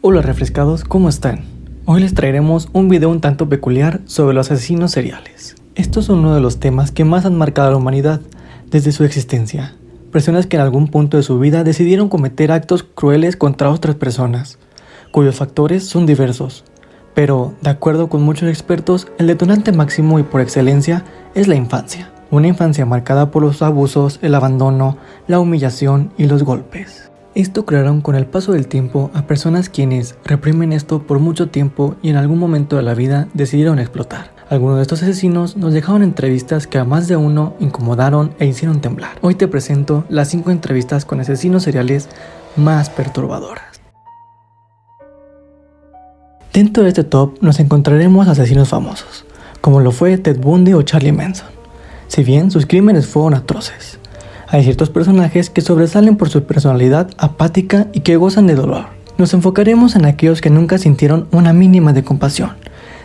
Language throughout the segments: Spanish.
Hola refrescados, ¿cómo están? Hoy les traeremos un video un tanto peculiar sobre los asesinos seriales. Estos son uno de los temas que más han marcado a la humanidad desde su existencia. Personas que en algún punto de su vida decidieron cometer actos crueles contra otras personas, cuyos factores son diversos. Pero, de acuerdo con muchos expertos, el detonante máximo y por excelencia es la infancia. Una infancia marcada por los abusos, el abandono, la humillación y los golpes. Esto crearon con el paso del tiempo a personas quienes reprimen esto por mucho tiempo y en algún momento de la vida decidieron explotar. Algunos de estos asesinos nos dejaron entrevistas que a más de uno incomodaron e hicieron temblar. Hoy te presento las 5 entrevistas con asesinos seriales más perturbadoras. Dentro de este top nos encontraremos asesinos famosos, como lo fue Ted Bundy o Charlie Manson si bien sus crímenes fueron atroces. Hay ciertos personajes que sobresalen por su personalidad apática y que gozan de dolor. Nos enfocaremos en aquellos que nunca sintieron una mínima de compasión.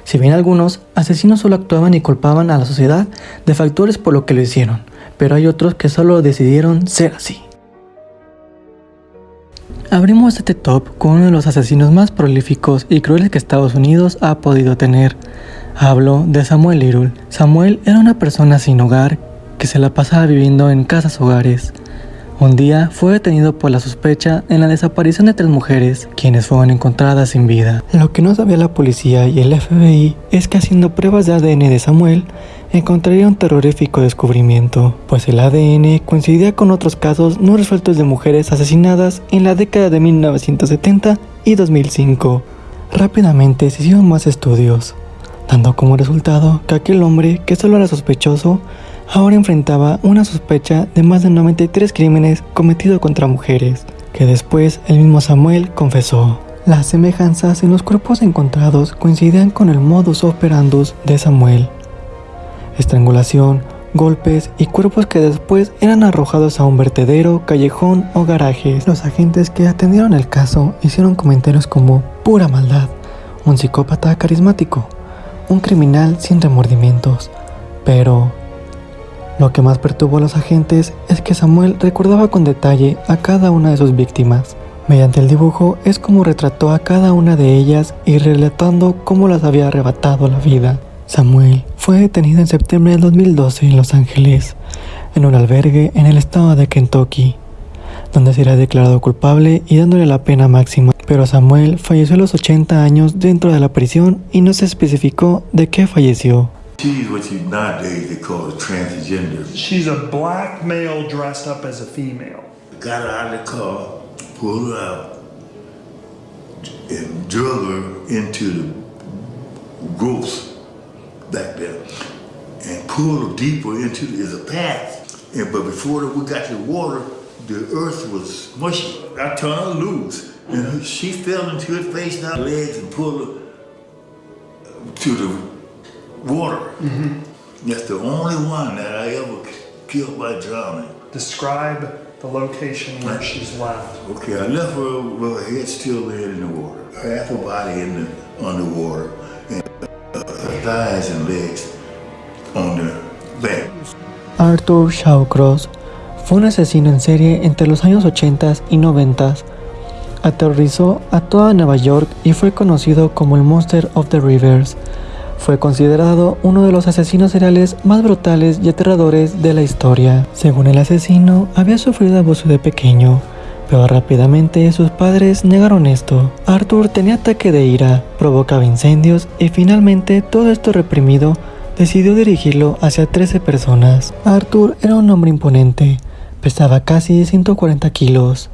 Si bien algunos asesinos solo actuaban y culpaban a la sociedad de factores por lo que lo hicieron, pero hay otros que solo decidieron ser así. Abrimos este top con uno de los asesinos más prolíficos y crueles que Estados Unidos ha podido tener, Hablo de Samuel Little. Samuel era una persona sin hogar que se la pasaba viviendo en casas hogares. Un día fue detenido por la sospecha en la desaparición de tres mujeres, quienes fueron encontradas sin vida. Lo que no sabía la policía y el FBI es que haciendo pruebas de ADN de Samuel, encontraría un terrorífico descubrimiento, pues el ADN coincidía con otros casos no resueltos de mujeres asesinadas en la década de 1970 y 2005. Rápidamente se hicieron más estudios, dando como resultado que aquel hombre que solo era sospechoso ahora enfrentaba una sospecha de más de 93 crímenes cometidos contra mujeres, que después el mismo Samuel confesó. Las semejanzas en los cuerpos encontrados coincidían con el modus operandus de Samuel. Estrangulación, golpes y cuerpos que después eran arrojados a un vertedero, callejón o garajes. Los agentes que atendieron el caso hicieron comentarios como pura maldad, un psicópata carismático, un criminal sin remordimientos. Pero lo que más perturbó a los agentes es que Samuel recordaba con detalle a cada una de sus víctimas. Mediante el dibujo es como retrató a cada una de ellas y relatando cómo las había arrebatado la vida. Samuel fue detenido en septiembre del 2012 en Los Ángeles, en un albergue en el estado de Kentucky, donde será declarado culpable y dándole la pena máxima pero Samuel falleció a los 80 años dentro de la prisión y no se especificó de qué falleció. She's what you nowadays they call a transgender. She's a black male dressed up as a female. Got her out of the car, pulled her out, and drug her into the growth back there, and pulled her deeper into the, a path. And but before we got to the water, the earth was mushy. I turned her loose. And she fell into it face down legs and pulled her to the water. Mm -hmm. That's the only one that I ever killed by drowning. Describe the location where she's left. Okay, I left her with her head still there in the water, half her body in the underwater, and her thighs and legs on the back. Arthur Shawcross fue un asesino en serie entre los años 80 y 90 aterrorizó a toda Nueva York y fue conocido como el Monster of the Rivers. Fue considerado uno de los asesinos seriales más brutales y aterradores de la historia. Según el asesino, había sufrido abuso de pequeño, pero rápidamente sus padres negaron esto. Arthur tenía ataque de ira, provocaba incendios y finalmente todo esto reprimido decidió dirigirlo hacia 13 personas. Arthur era un hombre imponente, pesaba casi 140 kilos,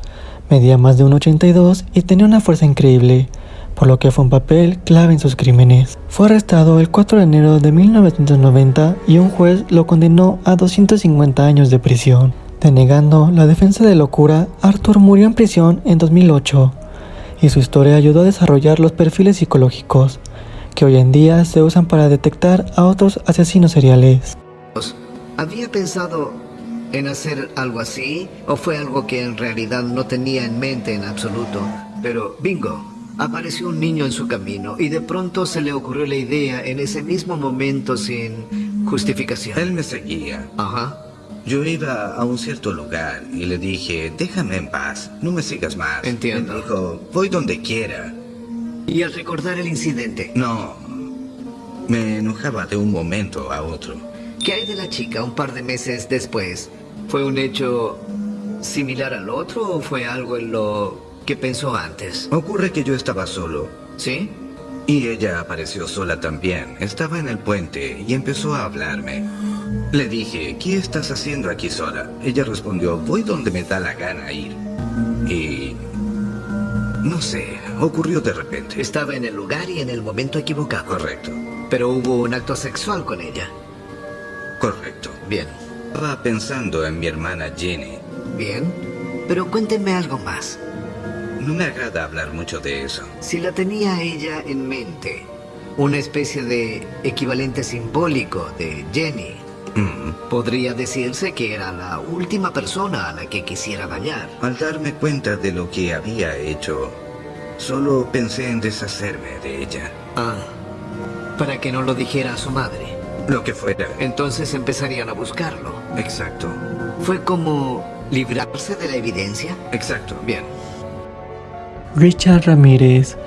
Medía más de 1,82 y tenía una fuerza increíble, por lo que fue un papel clave en sus crímenes. Fue arrestado el 4 de enero de 1990 y un juez lo condenó a 250 años de prisión. Denegando la defensa de locura, Arthur murió en prisión en 2008 y su historia ayudó a desarrollar los perfiles psicológicos que hoy en día se usan para detectar a otros asesinos seriales. Había pensado en hacer algo así o fue algo que en realidad no tenía en mente en absoluto. Pero, bingo, apareció un niño en su camino y de pronto se le ocurrió la idea en ese mismo momento sin justificación. Él me seguía. Ajá. Yo iba a un cierto lugar y le dije, déjame en paz, no me sigas más. Entiendo. Me dijo, voy donde quiera. Y al recordar el incidente, No. Me enojaba de un momento a otro. ¿qué hay de la chica un par de meses después? ¿Fue un hecho similar al otro o fue algo en lo que pensó antes? Ocurre que yo estaba solo. ¿Sí? Y ella apareció sola también. Estaba en el puente y empezó a hablarme. Le dije, ¿qué estás haciendo aquí sola? Ella respondió, voy donde me da la gana ir. Y... No sé, ocurrió de repente. Estaba en el lugar y en el momento equivocado. Correcto, Pero hubo un acto sexual con ella. correcto. Bien, Estaba pensando en mi hermana Jenny. bien. Pero cuéntenme algo más. No me agrada hablar mucho de eso. Si la tenía ella en mente, una especie de equivalente simbólico de Jenny, Mm. podría decirse que era la última persona a la que quisiera dañar. Al darme cuenta de lo que había hecho, solo pensé en deshacerme de ella. Ah, para que no lo dijera a su madre. Lo que fuera. Entonces empezarían a buscarlo. Exacto, ¿Fue como librarse de la evidencia? exacto. Bien. Richard Ramírez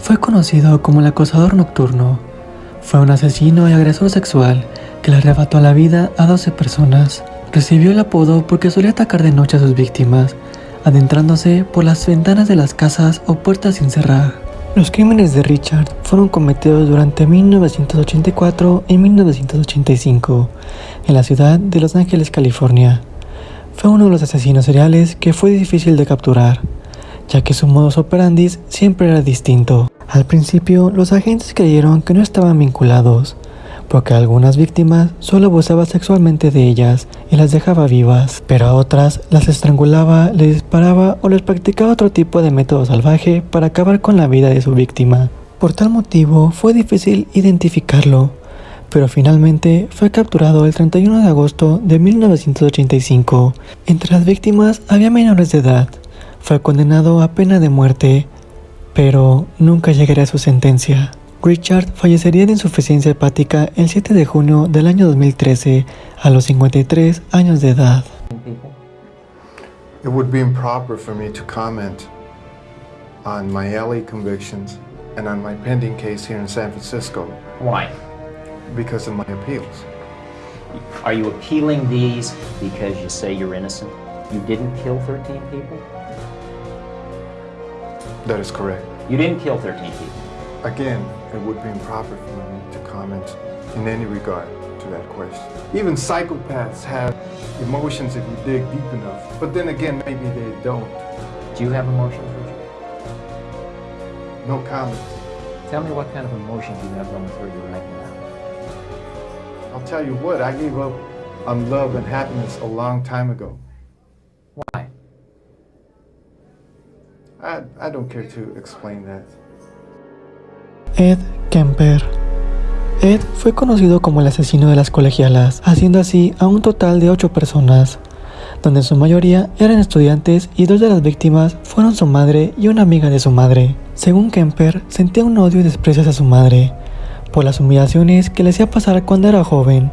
fue conocido como el acosador nocturno. Fue un asesino y agresor sexual que le arrebató la vida a 12 personas. Recibió el apodo porque solía atacar de noche a sus víctimas, adentrándose por las ventanas de las casas o puertas sin cerrar. Los crímenes de Richard fueron cometidos durante 1984 y 1985 en la ciudad de Los Ángeles, California. Fue uno de los asesinos seriales que fue difícil de capturar, ya que su modus operandi siempre era distinto. Al principio, los agentes creyeron que no estaban vinculados, porque algunas víctimas solo abusaba sexualmente de ellas y las dejaba vivas, pero a otras las estrangulaba, les disparaba o les practicaba otro tipo de método salvaje para acabar con la vida de su víctima. Por tal motivo, fue difícil identificarlo, pero finalmente fue capturado el 31 de agosto de 1985. Entre las víctimas había menores de edad. Fue condenado a pena de muerte, pero nunca llegaría a su sentencia. Richard fallecería de insuficiencia hepática el 7 de junio del año 2013 a los 53 años de edad. people? It would be improper for me to comment on my LA convictions and on my pending case here in San Francisco Why? because of my appeals. Are you appealing these because you say you're innocent? You didn't kill 13 people? That is correct. You didn't kill 13 people. Again, it would be improper for me to comment in any regard to that question. Even psychopaths have emotions if you dig deep enough. But then again, maybe they don't. Do you have emotions, Richard? No comment. Tell me what kind of emotions you have going through you right now. I'll tell you what, I gave up on love and happiness a long time ago. I, don't care to explain that. Ed Kemper. Ed fue conocido como el asesino de las colegialas, haciendo así a un total de 8 personas, donde en su mayoría eran estudiantes y dos de las víctimas fueron su madre y una amiga de su madre. Según Kemper, sentía un odio y desprecio hacia su madre, por las humillaciones que le hacía pasar cuando era joven,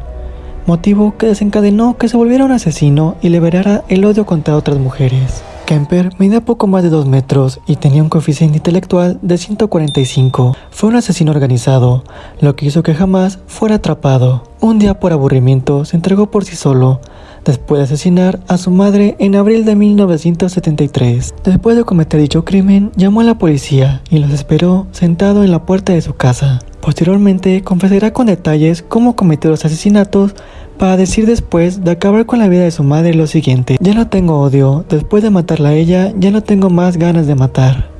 motivo que desencadenó que se volviera un asesino y liberara el odio contra otras mujeres. Kemper medía poco más de 2 metros y tenía un coeficiente intelectual de 145. Fue un asesino organizado, lo que hizo que jamás fuera atrapado. Un día por aburrimiento se entregó por sí solo, después de asesinar a su madre en abril de 1973. Después de cometer dicho crimen, llamó a la policía y los esperó sentado en la puerta de su casa. Posteriormente confesará con detalles cómo cometió los asesinatos para decir después de acabar con la vida de su madre lo siguiente, ya no tengo odio, después de matarla a ella ya no tengo más ganas de matar.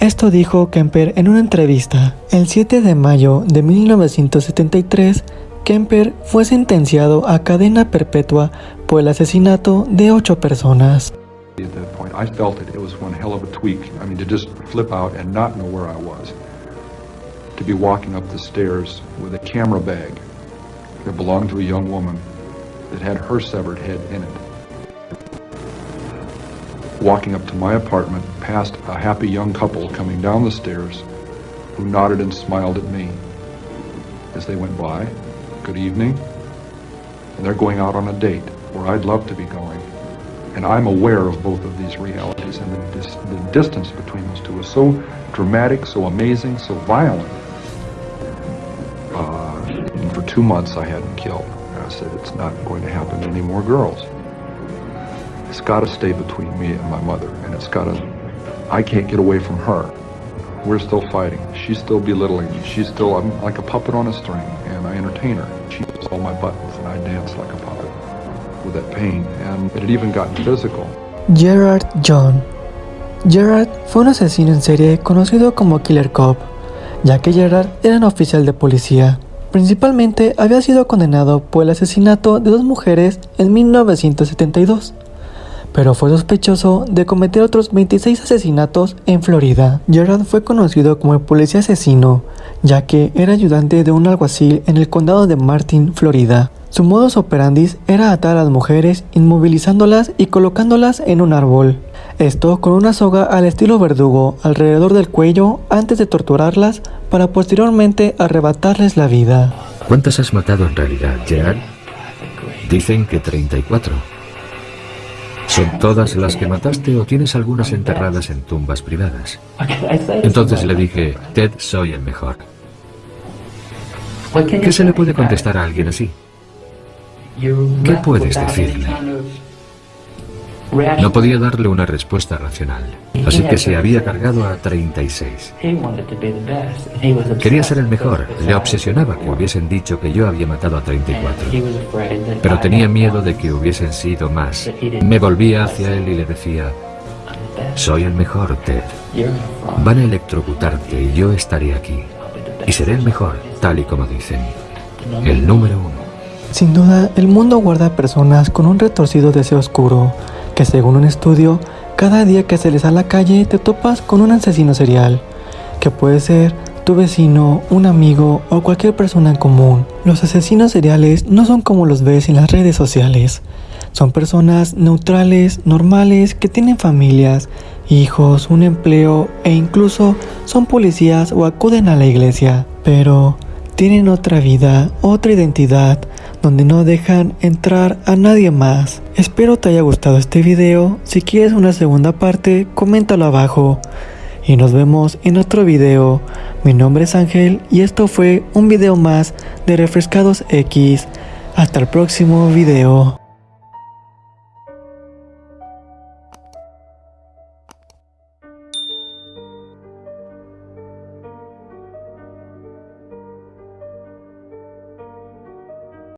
Esto dijo Kemper en una entrevista. El 7 de mayo de 1973, Kemper fue sentenciado a cadena perpetua por el asesinato de ocho personas. To be walking up the stairs with a camera bag that belonged to a young woman that had her severed head in it. Walking up to my apartment past a happy young couple coming down the stairs who nodded and smiled at me as they went by. Good evening. And they're going out on a date where I'd love to be going. And I'm aware of both of these realities, and the, dis- the distance between those two is so dramatic, so amazing, so violent. Two months, I hadn't killed. And I said, it's not going to happen to any more girls. It's got to stay between me and my mother, and it's got to. I can't get away from her. We're still fighting. She's still belittling me. She's still. I'm like a puppet on a string, and I entertain her. She pushes all my buttons, and I dance like a puppet with that pain. And it had even gotten physical. Gerard John. Gerard fue un asesino en serie conocido como Killer Cop, ya que Gerard era un oficial de policía. Principalmente había sido condenado por el asesinato de dos mujeres en 1972, pero fue sospechoso de cometer otros 26 asesinatos en Florida. Gerard fue conocido como el policía asesino, ya que era ayudante de un alguacil en el condado de Martin, Florida. Su modus operandi era atar a las mujeres inmovilizándolas y colocándolas en un árbol. Esto con una soga al estilo verdugo alrededor del cuello antes de torturarlas para posteriormente arrebatarles la vida. ¿Cuántas has matado en realidad, Gerard? Dicen que 34. ¿Son todas las que mataste o tienes algunas enterradas en tumbas privadas? Entonces le dije, Ted, soy el mejor. ¿Qué se le puede contestar a alguien así? ¿Qué puedes decirle? No podía darle una respuesta racional, así que se había cargado a 36. Quería ser el mejor, le obsesionaba que hubiesen dicho que yo había matado a 34, pero tenía miedo de que hubiesen sido más. Me volvía hacia él y le decía, soy el mejor, Ted. Van a electrocutarte y yo estaré aquí. Y seré el mejor, tal y como dicen. El número uno. Sin duda, el mundo guarda personas con un retorcido deseo oscuro, que según un estudio, cada día que sales a la calle te topas con un asesino serial, que puede ser tu vecino, un amigo o cualquier persona en común. Los asesinos seriales no son como los ves en las redes sociales. Son personas neutrales, normales, que tienen familias, hijos, un empleo e incluso son policías o acuden a la iglesia. Pero tienen otra vida, otra identidad, donde no dejan entrar a nadie más. Espero te haya gustado este video. Si quieres una segunda parte, coméntalo abajo. Y nos vemos en otro video. Mi nombre es Ángel y esto fue un video más de Refrescados X. Hasta el próximo video.